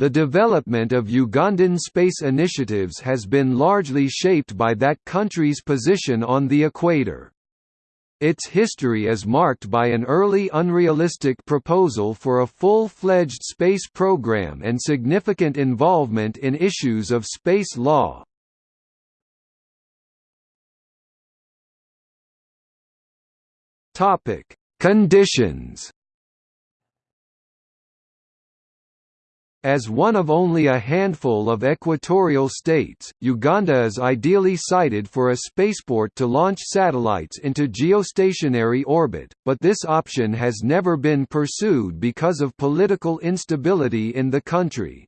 The development of Ugandan space initiatives has been largely shaped by that country's position on the equator. Its history is marked by an early unrealistic proposal for a full-fledged space program and significant involvement in issues of space law. Conditions As one of only a handful of equatorial states, Uganda is ideally sited for a spaceport to launch satellites into geostationary orbit, but this option has never been pursued because of political instability in the country.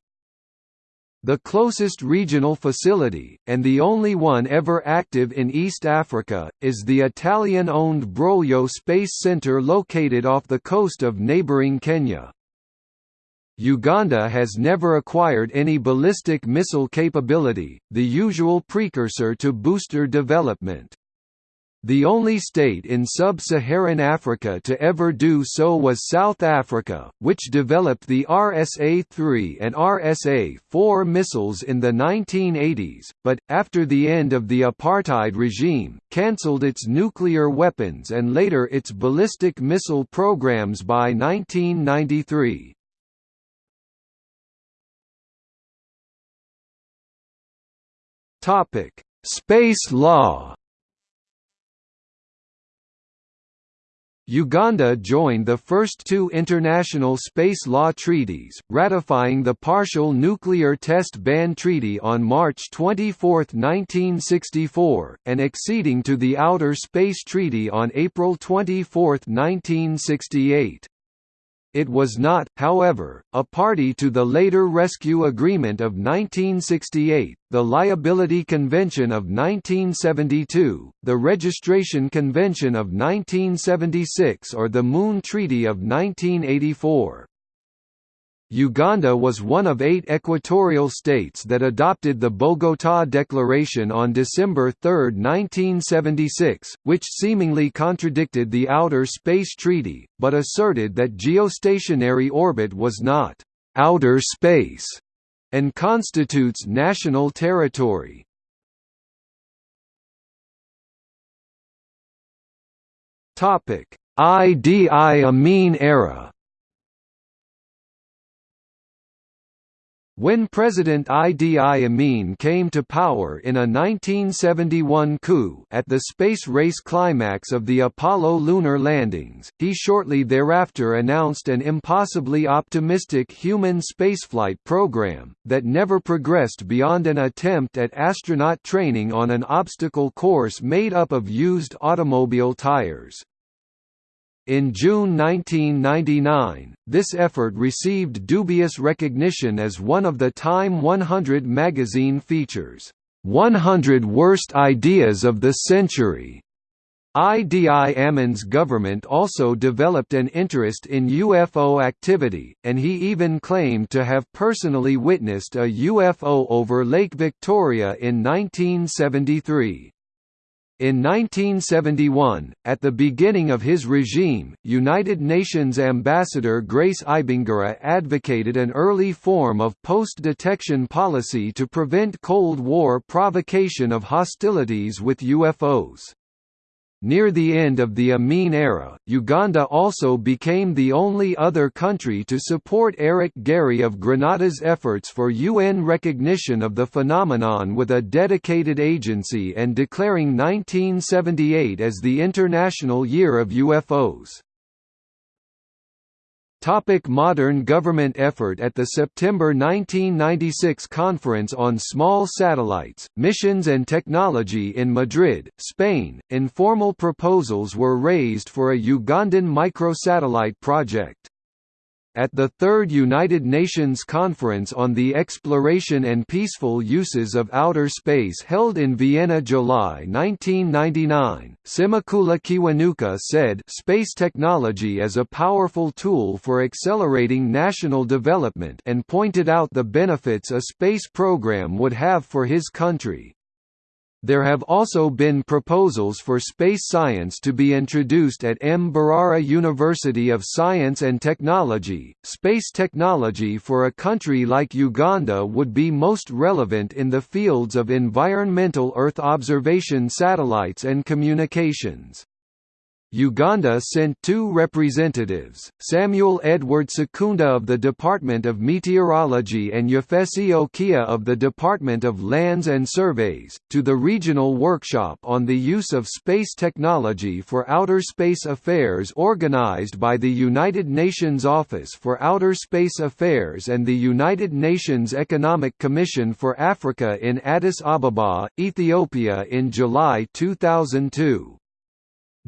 The closest regional facility, and the only one ever active in East Africa, is the Italian-owned Broglio Space Center located off the coast of neighboring Kenya. Uganda has never acquired any ballistic missile capability, the usual precursor to booster development. The only state in sub-Saharan Africa to ever do so was South Africa, which developed the RSA-3 and RSA-4 missiles in the 1980s, but, after the end of the apartheid regime, cancelled its nuclear weapons and later its ballistic missile programs by 1993. Topic: Space law. Uganda joined the first two international space law treaties, ratifying the Partial Nuclear Test Ban Treaty on March 24, 1964, and acceding to the Outer Space Treaty on April 24, 1968. It was not, however, a party to the later Rescue Agreement of 1968, the Liability Convention of 1972, the Registration Convention of 1976 or the Moon Treaty of 1984. Uganda was one of eight equatorial states that adopted the Bogotá Declaration on December 3, 1976, which seemingly contradicted the Outer Space Treaty, but asserted that geostationary orbit was not «outer space» and constitutes national territory. Idi Amin era When President Idi Amin came to power in a 1971 coup at the space race climax of the Apollo lunar landings, he shortly thereafter announced an impossibly optimistic human spaceflight program, that never progressed beyond an attempt at astronaut training on an obstacle course made up of used automobile tires. In June 1999, this effort received dubious recognition as one of the Time 100 magazine features, "'100 Worst Ideas of the Century' Idi Amin's government also developed an interest in UFO activity, and he even claimed to have personally witnessed a UFO over Lake Victoria in 1973. In 1971, at the beginning of his regime, United Nations Ambassador Grace Ibingira advocated an early form of post-detection policy to prevent Cold War provocation of hostilities with UFOs. Near the end of the Amin era, Uganda also became the only other country to support Eric Gairy of Grenada's efforts for UN recognition of the phenomenon with a dedicated agency and declaring 1978 as the International Year of UFOs. Topic modern government effort At the September 1996 Conference on Small Satellites, Missions and Technology in Madrid, Spain, informal proposals were raised for a Ugandan microsatellite project. At the Third United Nations Conference on the Exploration and Peaceful Uses of Outer Space held in Vienna July 1999, Simakula Kiwanuka said space technology is a powerful tool for accelerating national development and pointed out the benefits a space program would have for his country. There have also been proposals for space science to be introduced at Mbarara University of Science and Technology. Space technology for a country like Uganda would be most relevant in the fields of environmental Earth observation satellites and communications. Uganda sent two representatives, Samuel Edward Sekunda of the Department of Meteorology and Yefesi Okia of the Department of Lands and Surveys, to the regional workshop on the use of space technology for outer space affairs organized by the United Nations Office for Outer Space Affairs and the United Nations Economic Commission for Africa in Addis Ababa, Ethiopia in July 2002.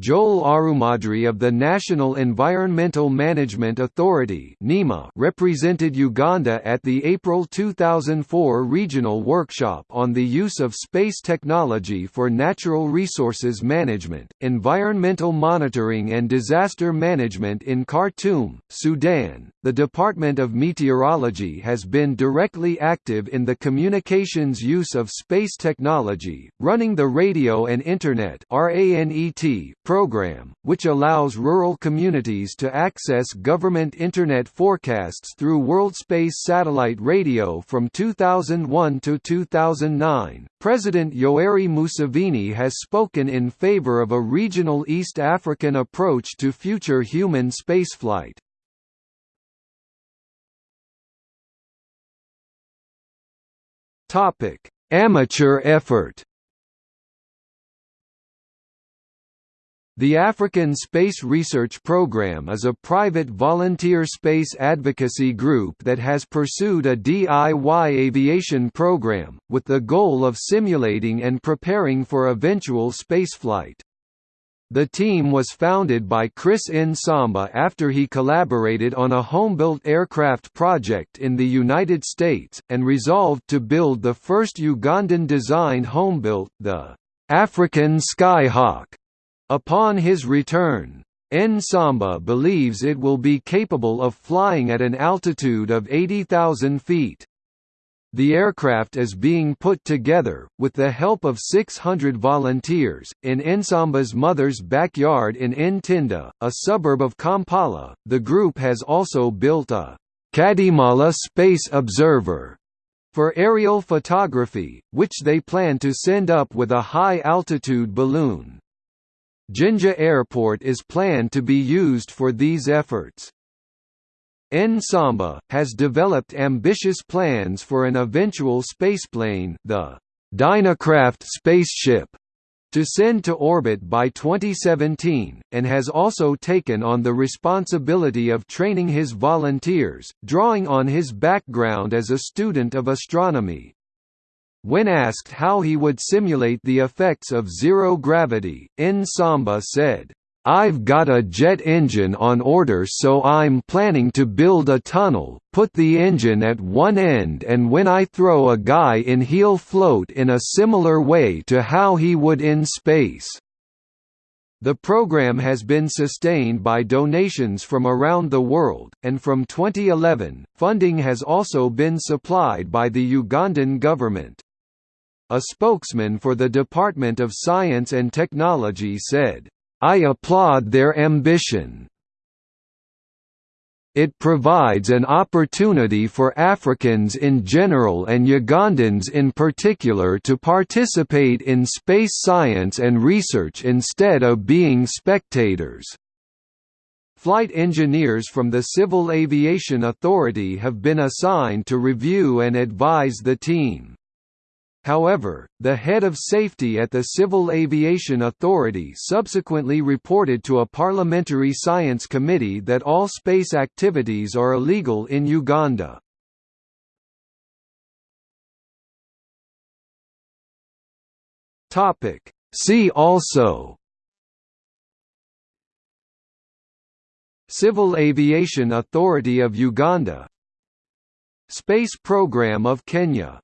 Joel Arumadri of the National Environmental Management Authority represented Uganda at the April 2004 regional workshop on the use of space technology for natural resources management, environmental monitoring and disaster management in Khartoum, Sudan. The Department of Meteorology has been directly active in the communications use of space technology, running the Radio and Internet (RANET) program, which allows rural communities to access government Internet forecasts through WorldSpace satellite radio from 2001 to 2009. President Yoweri Museveni has spoken in favor of a regional East African approach to future human spaceflight. Amateur effort. The African Space Research Programme is a private volunteer space advocacy group that has pursued a DIY aviation program, with the goal of simulating and preparing for eventual spaceflight. The team was founded by Chris Nsamba after he collaborated on a homebuilt aircraft project in the United States, and resolved to build the first Ugandan-designed homebuilt, the African Skyhawk. Upon his return, Nsamba believes it will be capable of flying at an altitude of 80,000 feet. The aircraft is being put together, with the help of 600 volunteers, in Nsamba's mother's backyard in Ntinda, a suburb of Kampala. The group has also built a Kadimala Space Observer for aerial photography, which they plan to send up with a high-altitude balloon. Jinja Airport is planned to be used for these efforts. Nsamba, has developed ambitious plans for an eventual spaceplane the Dynacraft spaceship to send to orbit by 2017, and has also taken on the responsibility of training his volunteers, drawing on his background as a student of astronomy. When asked how he would simulate the effects of zero gravity, Nsamba said, I've got a jet engine on order so I'm planning to build a tunnel, put the engine at one end and when I throw a guy in he'll float in a similar way to how he would in space. The program has been sustained by donations from around the world, and from 2011, funding has also been supplied by the Ugandan government. A spokesman for the Department of Science and Technology said, I applaud their ambition. It provides an opportunity for Africans in general and Ugandans in particular to participate in space science and research instead of being spectators. Flight engineers from the Civil Aviation Authority have been assigned to review and advise the team. However, the head of safety at the Civil Aviation Authority subsequently reported to a parliamentary science committee that all space activities are illegal in Uganda. See also Civil Aviation Authority of Uganda Space Program of Kenya